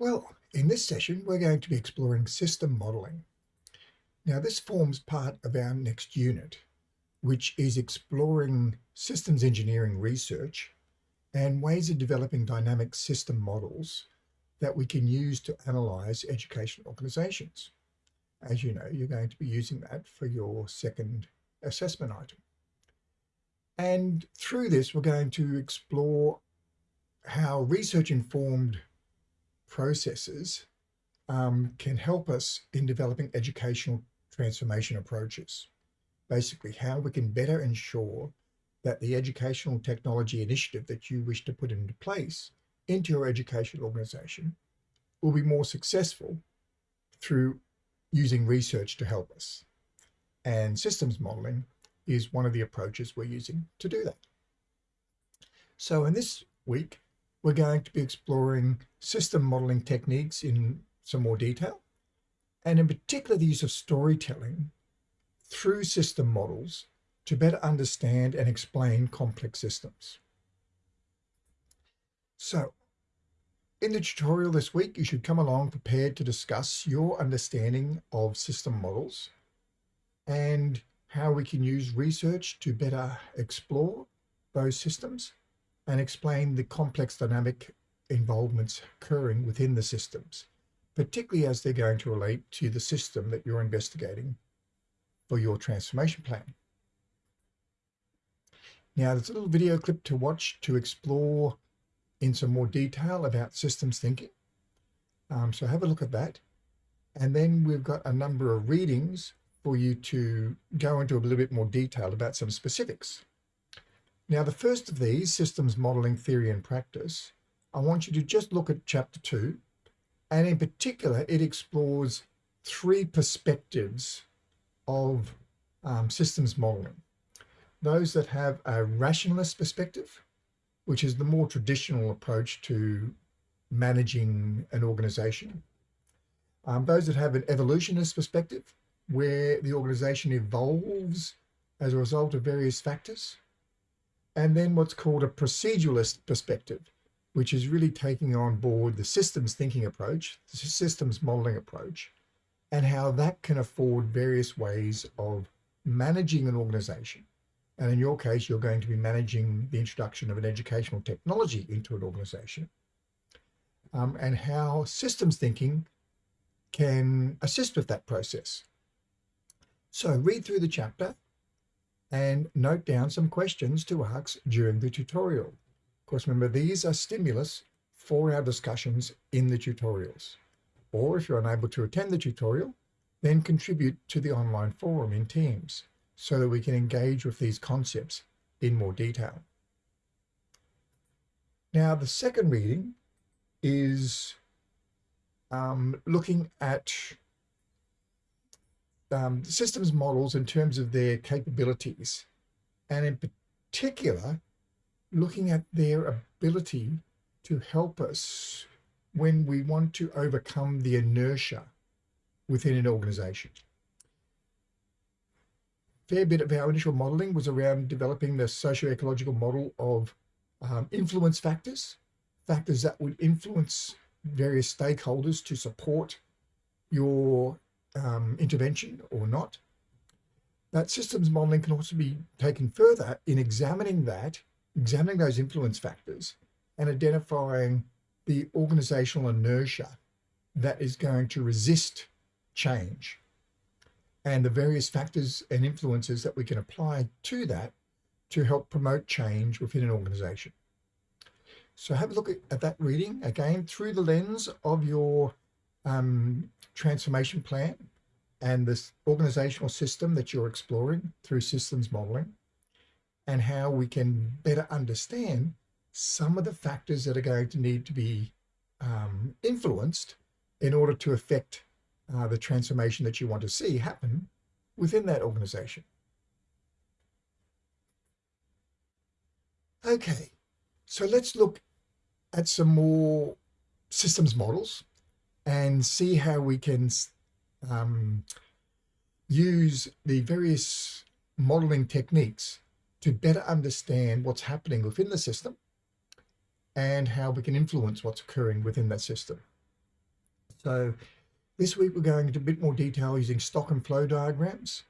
Well, in this session, we're going to be exploring system modeling. Now, this forms part of our next unit, which is exploring systems engineering research and ways of developing dynamic system models that we can use to analyze education organizations. As you know, you're going to be using that for your second assessment item. And through this, we're going to explore how research-informed processes um, can help us in developing educational transformation approaches. Basically, how we can better ensure that the educational technology initiative that you wish to put into place into your educational organization will be more successful through using research to help us. And systems modeling is one of the approaches we're using to do that. So in this week, we're going to be exploring system modeling techniques in some more detail, and in particular the use of storytelling through system models to better understand and explain complex systems. So in the tutorial this week, you should come along prepared to discuss your understanding of system models and how we can use research to better explore those systems and explain the complex dynamic involvements occurring within the systems, particularly as they're going to relate to the system that you're investigating for your transformation plan. Now, there's a little video clip to watch to explore in some more detail about systems thinking. Um, so have a look at that. And then we've got a number of readings for you to go into a little bit more detail about some specifics. Now, the first of these, Systems Modeling Theory and Practice, I want you to just look at chapter two. And in particular, it explores three perspectives of um, systems modeling. Those that have a rationalist perspective, which is the more traditional approach to managing an organization. Um, those that have an evolutionist perspective, where the organization evolves as a result of various factors and then what's called a proceduralist perspective, which is really taking on board the systems thinking approach, the systems modeling approach, and how that can afford various ways of managing an organization. And in your case, you're going to be managing the introduction of an educational technology into an organization um, and how systems thinking can assist with that process. So read through the chapter and note down some questions to ask during the tutorial. Of course, remember, these are stimulus for our discussions in the tutorials. Or if you're unable to attend the tutorial, then contribute to the online forum in Teams so that we can engage with these concepts in more detail. Now, the second reading is um, looking at um, systems models in terms of their capabilities, and in particular, looking at their ability to help us when we want to overcome the inertia within an organization. A Fair bit of our initial modeling was around developing the socio-ecological model of um, influence factors, factors that would influence various stakeholders to support your um, intervention or not. That systems modeling can also be taken further in examining that, examining those influence factors and identifying the organizational inertia that is going to resist change and the various factors and influences that we can apply to that to help promote change within an organization. So have a look at, that reading again through the lens of your um, transformation plan and this organizational system that you're exploring through systems modeling and how we can better understand some of the factors that are going to need to be um, influenced in order to affect uh, the transformation that you want to see happen within that organization. Okay, so let's look at some more systems models and see how we can um, use the various modeling techniques to better understand what's happening within the system and how we can influence what's occurring within that system. So this week we're going into a bit more detail using stock and flow diagrams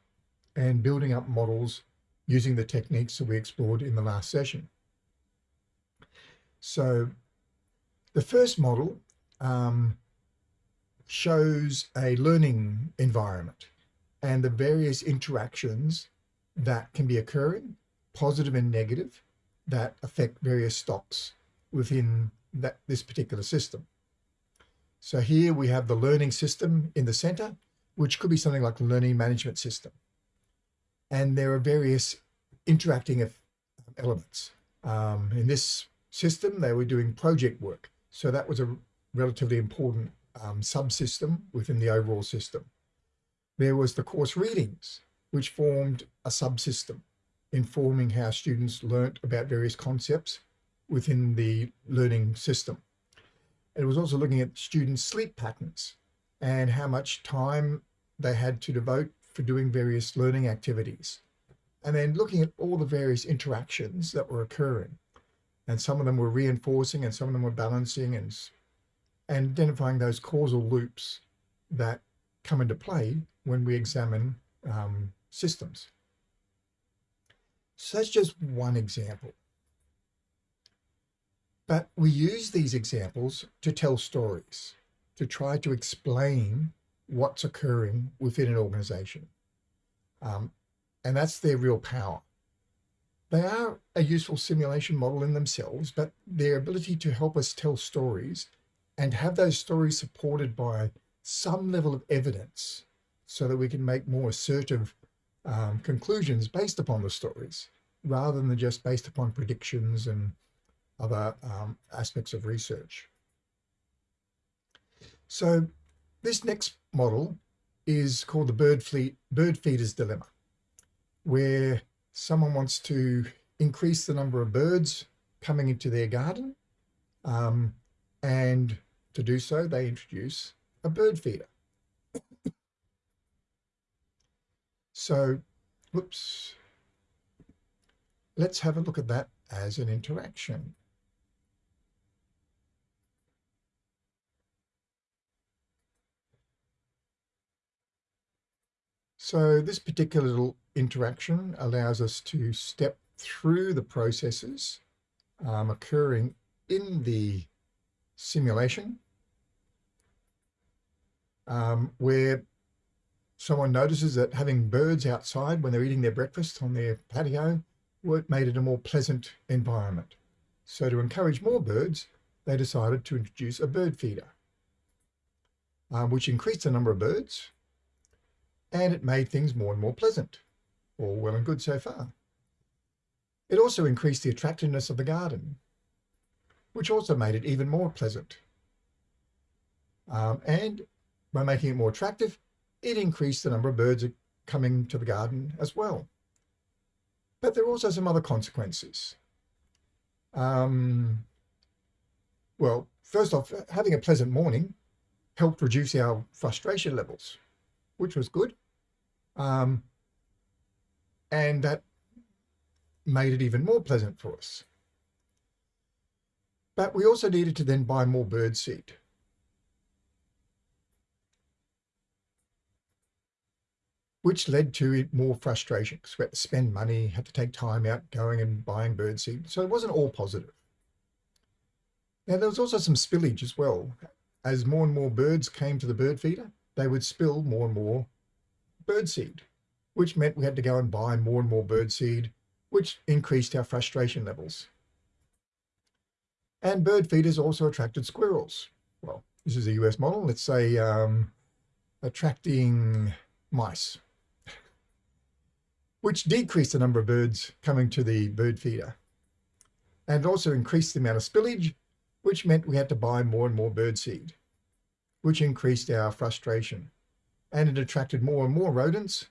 and building up models using the techniques that we explored in the last session. So the first model um, shows a learning environment and the various interactions that can be occurring, positive and negative, that affect various stocks within that this particular system. So here we have the learning system in the center, which could be something like learning management system. And there are various interacting elements. Um, in this system, they were doing project work. So that was a relatively important um, subsystem within the overall system. There was the course readings, which formed a subsystem informing how students learnt about various concepts within the learning system. It was also looking at students' sleep patterns and how much time they had to devote for doing various learning activities. And then looking at all the various interactions that were occurring. And some of them were reinforcing and some of them were balancing and, and identifying those causal loops that come into play when we examine um, systems. So that's just one example. But we use these examples to tell stories, to try to explain what's occurring within an organization. Um, and that's their real power. They are a useful simulation model in themselves, but their ability to help us tell stories and have those stories supported by some level of evidence so that we can make more assertive um, conclusions based upon the stories rather than just based upon predictions and other um, aspects of research. So this next model is called the bird, fleet, bird feeder's dilemma, where someone wants to increase the number of birds coming into their garden. Um, and to do so, they introduce a bird feeder. so, whoops. Let's have a look at that as an interaction. So this particular little interaction allows us to step through the processes um, occurring in the simulation um, where someone notices that having birds outside when they're eating their breakfast on their patio made it a more pleasant environment. So to encourage more birds, they decided to introduce a bird feeder, um, which increased the number of birds and it made things more and more pleasant. All well and good so far. It also increased the attractiveness of the garden, which also made it even more pleasant. Um, and by making it more attractive, it increased the number of birds coming to the garden as well. But there are also some other consequences. Um, well, first off, having a pleasant morning helped reduce our frustration levels which was good. Um, and that made it even more pleasant for us. But we also needed to then buy more bird seed. Which led to more frustration because we had to spend money, had to take time out going and buying birdseed. So it wasn't all positive. Now there was also some spillage as well. As more and more birds came to the bird feeder, they would spill more and more birdseed, which meant we had to go and buy more and more birdseed, which increased our frustration levels. And bird feeders also attracted squirrels. Well, this is a US model. Let's say um, attracting mice, which decreased the number of birds coming to the bird feeder and also increased the amount of spillage, which meant we had to buy more and more bird seed which increased our frustration. And it attracted more and more rodents,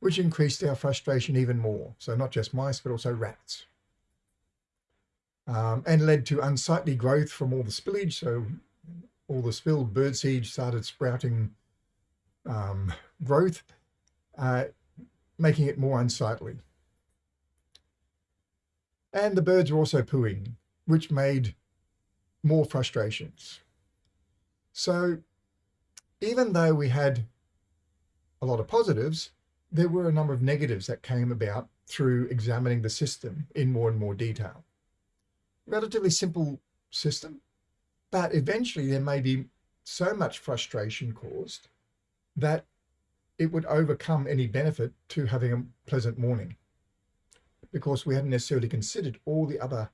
which increased our frustration even more. So not just mice, but also rats. Um, and led to unsightly growth from all the spillage. So all the spilled birdseed started sprouting um, growth, uh, making it more unsightly. And the birds were also pooing, which made more frustrations. So even though we had a lot of positives, there were a number of negatives that came about through examining the system in more and more detail. Relatively simple system, but eventually there may be so much frustration caused that it would overcome any benefit to having a pleasant morning because we hadn't necessarily considered all the other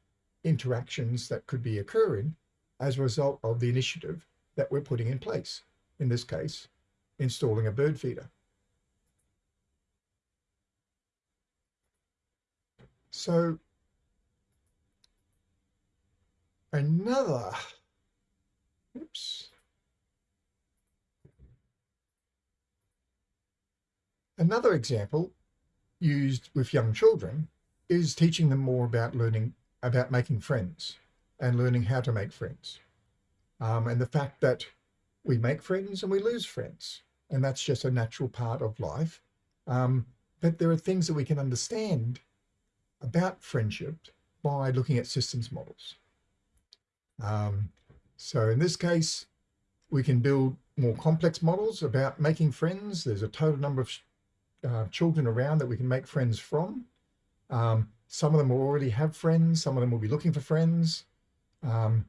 interactions that could be occurring as a result of the initiative that we're putting in place. In this case, installing a bird feeder. So another, oops, another example used with young children is teaching them more about learning, about making friends and learning how to make friends. Um, and the fact that we make friends and we lose friends. And that's just a natural part of life. Um, but there are things that we can understand about friendship by looking at systems models. Um, so in this case, we can build more complex models about making friends. There's a total number of uh, children around that we can make friends from. Um, some of them will already have friends. Some of them will be looking for friends. Um,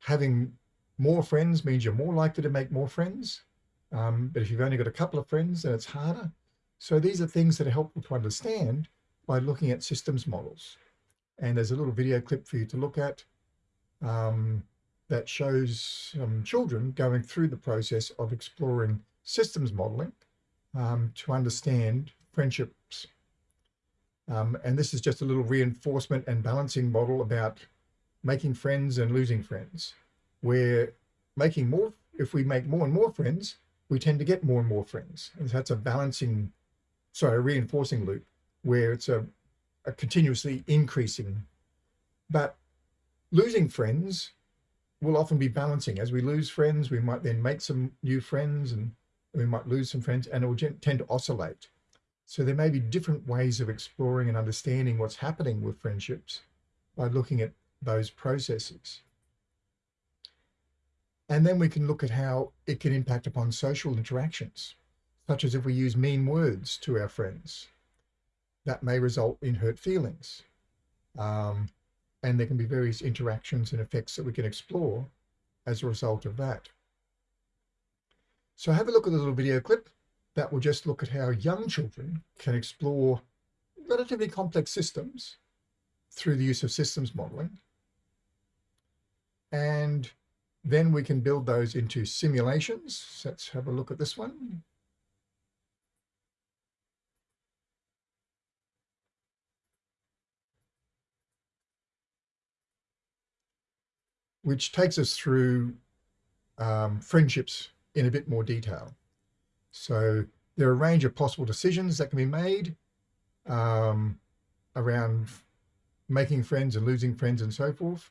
having more friends means you're more likely to make more friends. Um, but if you've only got a couple of friends, then it's harder. So these are things that are helpful to understand by looking at systems models. And there's a little video clip for you to look at um, that shows some children going through the process of exploring systems modeling um, to understand friendships. Um, and this is just a little reinforcement and balancing model about making friends and losing friends, where making more, if we make more and more friends, we tend to get more and more friends. And that's a balancing, sorry, a reinforcing loop where it's a, a continuously increasing. But losing friends will often be balancing. As we lose friends, we might then make some new friends and we might lose some friends and it will tend to oscillate. So there may be different ways of exploring and understanding what's happening with friendships by looking at those processes. And then we can look at how it can impact upon social interactions, such as if we use mean words to our friends, that may result in hurt feelings. Um, and there can be various interactions and effects that we can explore as a result of that. So have a look at the little video clip that will just look at how young children can explore relatively complex systems through the use of systems modeling. And then we can build those into simulations. Let's have a look at this one. which takes us through um, friendships in a bit more detail. So there are a range of possible decisions that can be made um, around making friends and losing friends and so forth.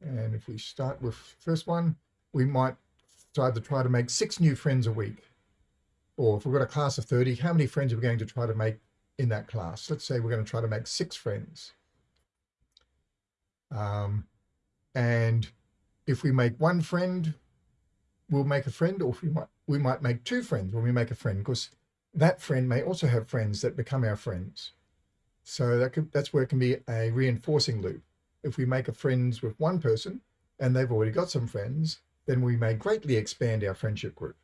And if we start with first one, we might decide to try to make six new friends a week. Or if we've got a class of 30, how many friends are we going to try to make in that class? Let's say we're going to try to make six friends. Um, and if we make one friend, we'll make a friend, or we might, we might make two friends when we make a friend, because that friend may also have friends that become our friends. So that could, that's where it can be a reinforcing loop. If we make a friends with one person and they've already got some friends, then we may greatly expand our friendship group.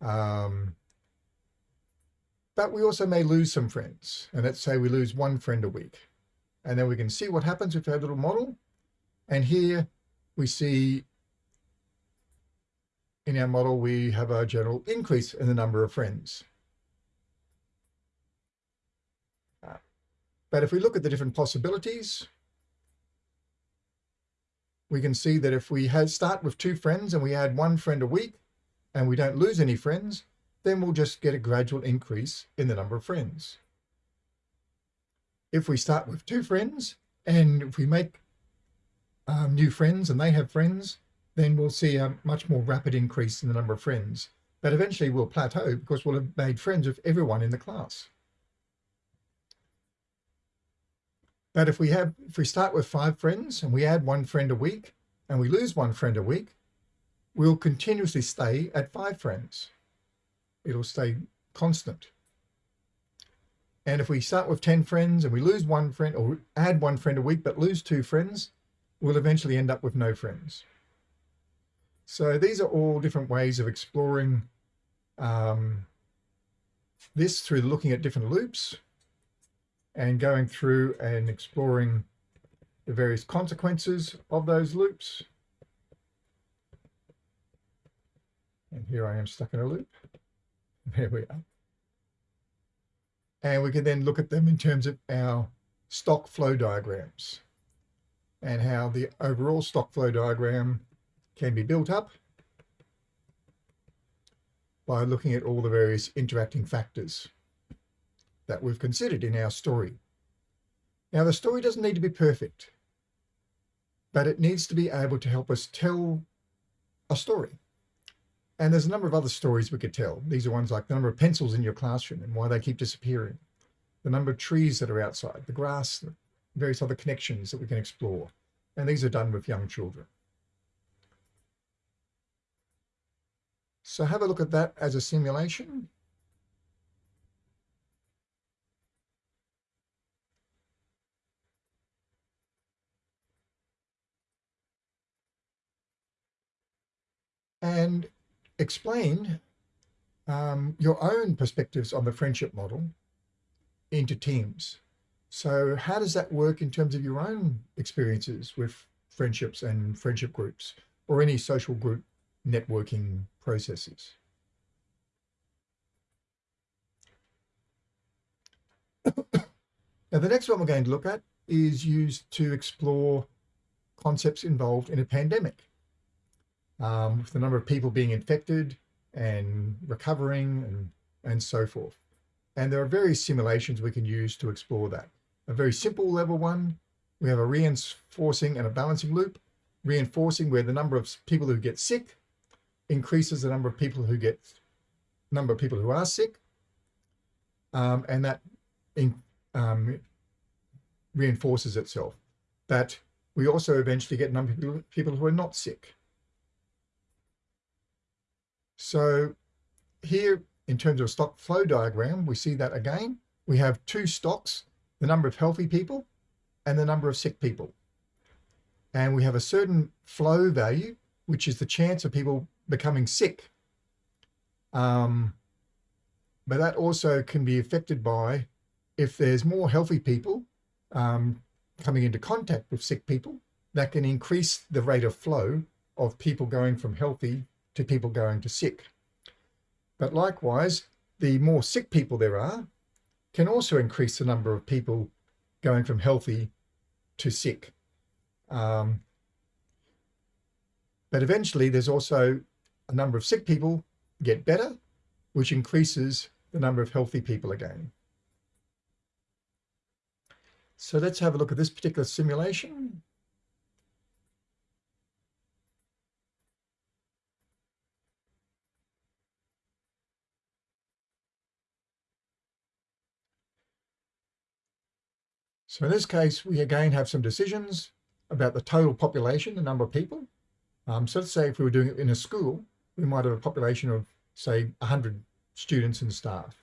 Um, but we also may lose some friends. And let's say we lose one friend a week. And then we can see what happens with our little model. And here we see in our model, we have a general increase in the number of friends. But if we look at the different possibilities, we can see that if we had start with two friends and we add one friend a week and we don't lose any friends, then we'll just get a gradual increase in the number of friends. If we start with two friends and if we make um, new friends and they have friends, then we'll see a much more rapid increase in the number of friends. But eventually we'll plateau because we'll have made friends with everyone in the class. But if we have, if we start with five friends and we add one friend a week and we lose one friend a week, we'll continuously stay at five friends. It'll stay constant. And if we start with 10 friends and we lose one friend or add one friend a week, but lose two friends, we'll eventually end up with no friends. So these are all different ways of exploring um, this through looking at different loops and going through and exploring the various consequences of those loops. And here I am stuck in a loop. There we are. And we can then look at them in terms of our stock flow diagrams and how the overall stock flow diagram can be built up by looking at all the various interacting factors that we've considered in our story. Now, the story doesn't need to be perfect, but it needs to be able to help us tell a story. And there's a number of other stories we could tell. These are ones like the number of pencils in your classroom and why they keep disappearing, the number of trees that are outside, the grass, various other connections that we can explore. And these are done with young children. So have a look at that as a simulation. And explain um, your own perspectives on the friendship model into teams. So how does that work in terms of your own experiences with friendships and friendship groups or any social group networking processes. now, the next one we're going to look at is used to explore concepts involved in a pandemic. Um, with the number of people being infected and recovering and, and so forth. And there are various simulations we can use to explore that. A very simple level one, we have a reinforcing and a balancing loop. Reinforcing where the number of people who get sick increases the number of people who get number of people who are sick, um, and that in, um, reinforces itself. But we also eventually get a number of people, people who are not sick. So here, in terms of stock flow diagram, we see that again. We have two stocks, the number of healthy people and the number of sick people. And we have a certain flow value, which is the chance of people becoming sick. Um, but that also can be affected by if there's more healthy people um, coming into contact with sick people, that can increase the rate of flow of people going from healthy to people going to sick. But likewise, the more sick people there are can also increase the number of people going from healthy to sick. Um, but eventually there's also a number of sick people get better, which increases the number of healthy people again. So let's have a look at this particular simulation. So in this case, we again have some decisions about the total population, the number of people. Um, so let's say if we were doing it in a school, we might have a population of, say, 100 students and staff.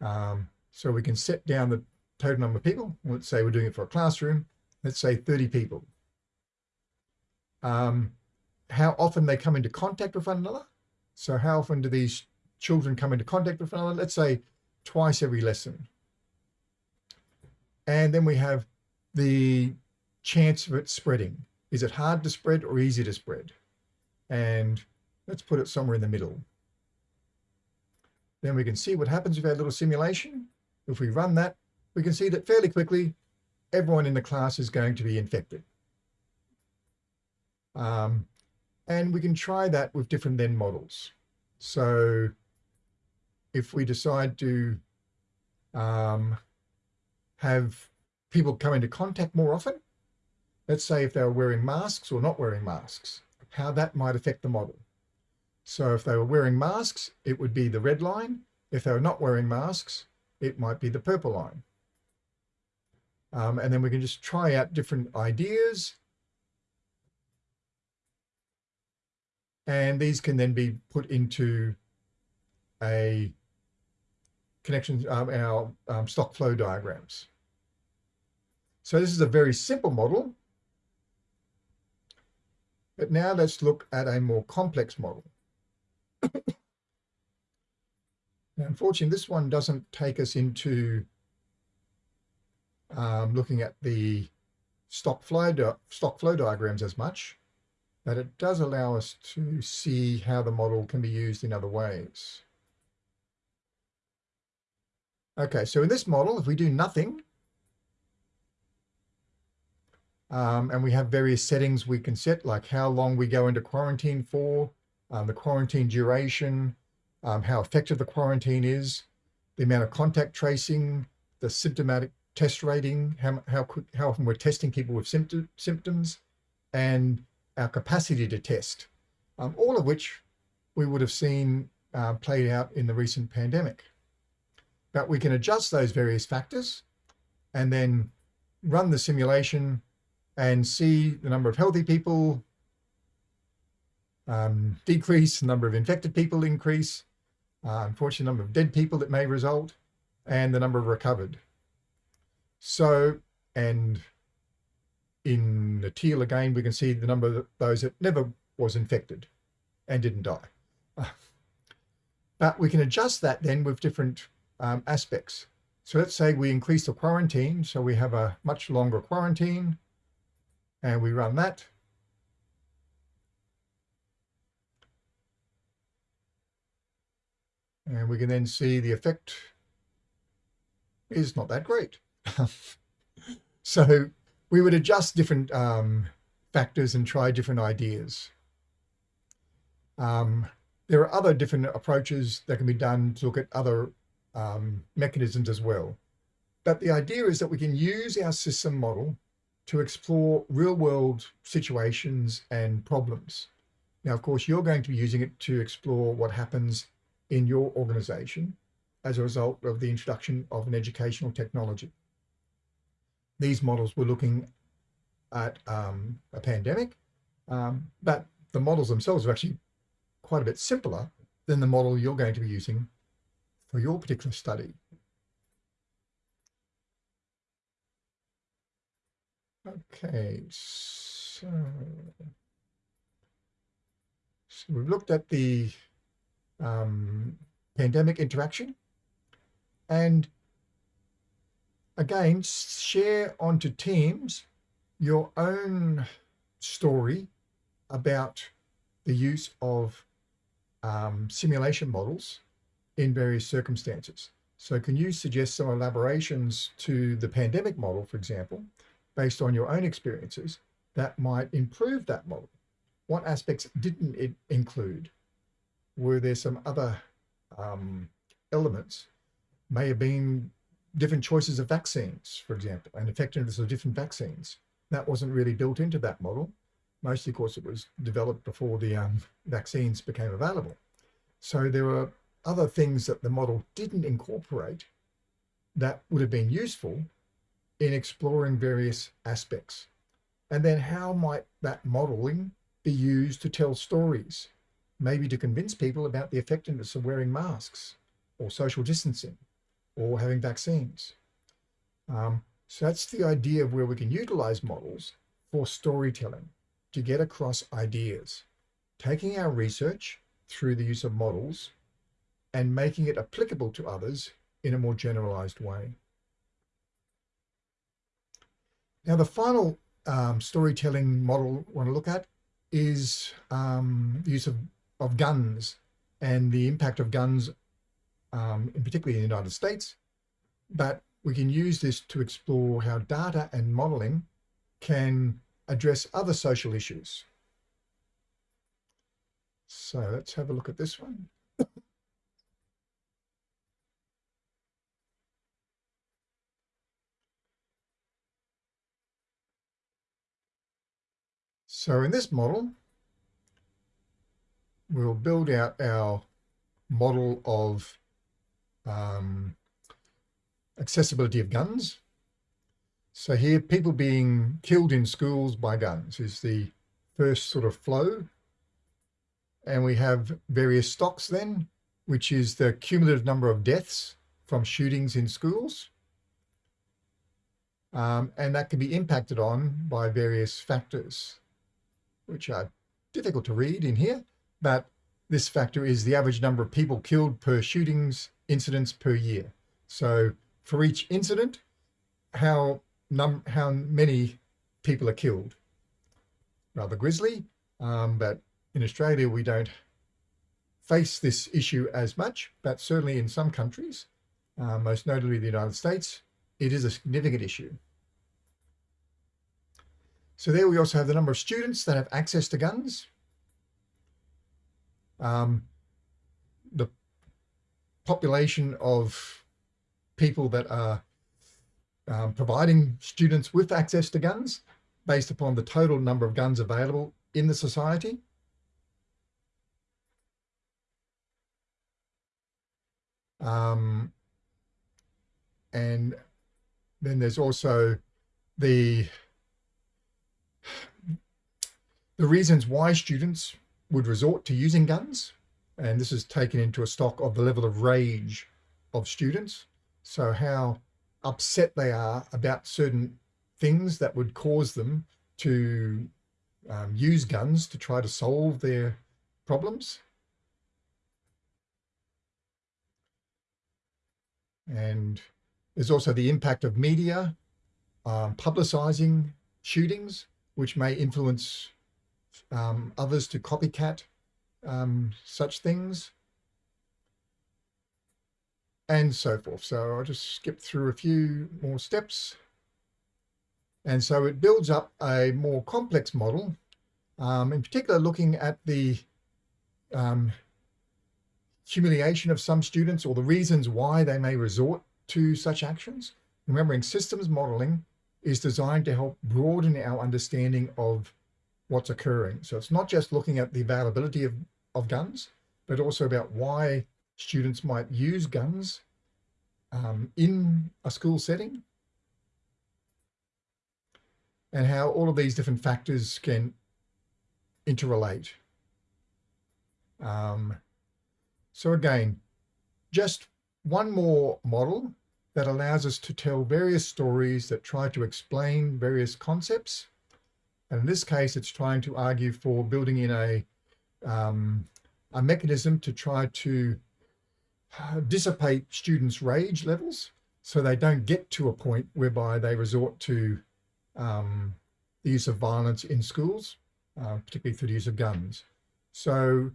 Um, so we can set down the total number of people. Let's say we're doing it for a classroom. Let's say 30 people. Um, how often they come into contact with one another. So how often do these children come into contact with one another? Let's say twice every lesson. And then we have the chance of it spreading. Is it hard to spread or easy to spread? And Let's put it somewhere in the middle. Then we can see what happens with our little simulation. If we run that, we can see that fairly quickly, everyone in the class is going to be infected. Um, and we can try that with different then models. So if we decide to um, have people come into contact more often, let's say if they were wearing masks or not wearing masks, how that might affect the model. So if they were wearing masks, it would be the red line. If they were not wearing masks, it might be the purple line. Um, and then we can just try out different ideas. And these can then be put into a connection, um, our um, stock flow diagrams. So this is a very simple model. But now let's look at a more complex model. now, unfortunately, this one doesn't take us into um, looking at the stock flow, stock flow diagrams as much, but it does allow us to see how the model can be used in other ways. Okay, so in this model, if we do nothing, um, and we have various settings we can set, like how long we go into quarantine for, um, the quarantine duration, um, how effective the quarantine is, the amount of contact tracing, the symptomatic test rating, how, how, quick, how often we're testing people with symptom, symptoms, and our capacity to test, um, all of which we would have seen uh, played out in the recent pandemic. But we can adjust those various factors and then run the simulation and see the number of healthy people um, decrease, the number of infected people increase, uh, unfortunately, the number of dead people that may result, and the number of recovered. So, and in the teal again, we can see the number of those that never was infected and didn't die. But we can adjust that then with different um, aspects. So let's say we increase the quarantine. So we have a much longer quarantine and we run that. And we can then see the effect is not that great. so we would adjust different um, factors and try different ideas. Um, there are other different approaches that can be done to look at other um, mechanisms as well. But the idea is that we can use our system model to explore real world situations and problems. Now, of course, you're going to be using it to explore what happens in your organization as a result of the introduction of an educational technology. These models were looking at um, a pandemic, um, but the models themselves are actually quite a bit simpler than the model you're going to be using for your particular study. Okay, so, so we've looked at the um, pandemic interaction and again, share onto Teams your own story about the use of um, simulation models in various circumstances. So can you suggest some elaborations to the pandemic model, for example, based on your own experiences that might improve that model? What aspects didn't it include? Were there some other um, elements? May have been different choices of vaccines, for example, and effectiveness of different vaccines. That wasn't really built into that model, mostly of course it was developed before the um, vaccines became available. So there were other things that the model didn't incorporate that would have been useful in exploring various aspects. And then how might that modeling be used to tell stories, maybe to convince people about the effectiveness of wearing masks or social distancing or having vaccines. Um, so that's the idea of where we can utilize models for storytelling to get across ideas, taking our research through the use of models and making it applicable to others in a more generalized way. Now, the final um, storytelling model I want to look at is um, the use of, of guns and the impact of guns, um, in particularly in the United States. But we can use this to explore how data and modeling can address other social issues. So let's have a look at this one. So in this model, we'll build out our model of um, accessibility of guns. So here, people being killed in schools by guns is the first sort of flow And we have various stocks then, which is the cumulative number of deaths from shootings in schools. Um, and that can be impacted on by various factors, which are difficult to read in here, but this factor is the average number of people killed per shootings incidents per year. So for each incident, how how many people are killed. Rather grisly, um, but in Australia we don't face this issue as much, but certainly in some countries, uh, most notably the United States, it is a significant issue. So there we also have the number of students that have access to guns. Um, the population of people that are um, providing students with access to guns based upon the total number of guns available in the society. Um, and then there's also the the reasons why students would resort to using guns. And this is taken into a stock of the level of rage of students. So how upset they are about certain things that would cause them to um, use guns to try to solve their problems. And there's also the impact of media um, publicizing shootings, which may influence um, others to copycat um, such things and so forth. So I'll just skip through a few more steps. And so it builds up a more complex model, um, in particular looking at the um, humiliation of some students or the reasons why they may resort to such actions. Remembering systems modeling is designed to help broaden our understanding of what's occurring. So it's not just looking at the availability of, of guns, but also about why students might use guns um, in a school setting and how all of these different factors can interrelate. Um, so again, just one more model that allows us to tell various stories that try to explain various concepts and in this case, it's trying to argue for building in a, um, a mechanism to try to uh, dissipate students' rage levels so they don't get to a point whereby they resort to um, the use of violence in schools, uh, particularly through the use of guns. So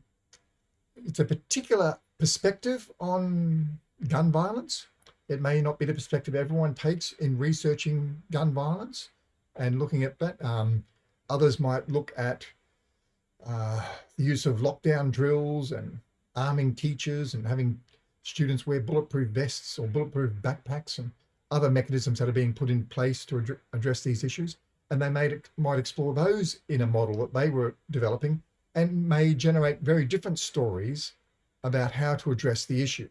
it's a particular perspective on gun violence. It may not be the perspective everyone takes in researching gun violence and looking at that. Um, Others might look at uh, the use of lockdown drills and arming teachers and having students wear bulletproof vests or bulletproof backpacks and other mechanisms that are being put in place to ad address these issues. And they might explore those in a model that they were developing and may generate very different stories about how to address the issue.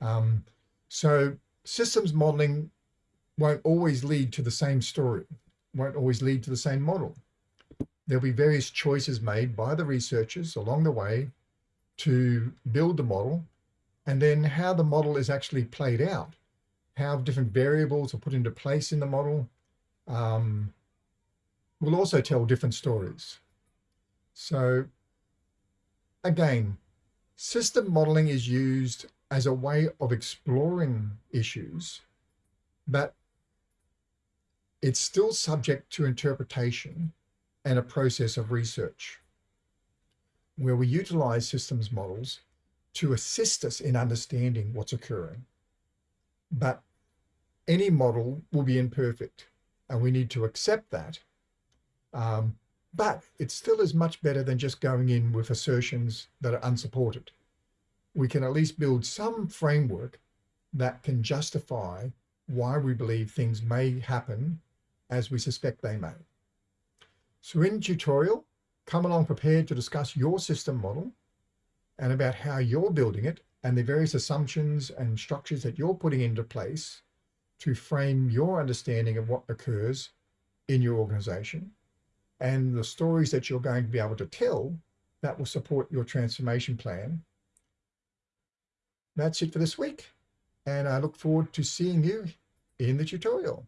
Um, so systems modeling won't always lead to the same story won't always lead to the same model. There'll be various choices made by the researchers along the way to build the model and then how the model is actually played out, how different variables are put into place in the model um, will also tell different stories. So again, system modeling is used as a way of exploring issues, but it's still subject to interpretation and a process of research where we utilize systems models to assist us in understanding what's occurring. But any model will be imperfect and we need to accept that. Um, but it still is much better than just going in with assertions that are unsupported. We can at least build some framework that can justify why we believe things may happen as we suspect they may. So in tutorial, come along prepared to discuss your system model and about how you're building it and the various assumptions and structures that you're putting into place to frame your understanding of what occurs in your organization and the stories that you're going to be able to tell that will support your transformation plan. That's it for this week. And I look forward to seeing you in the tutorial.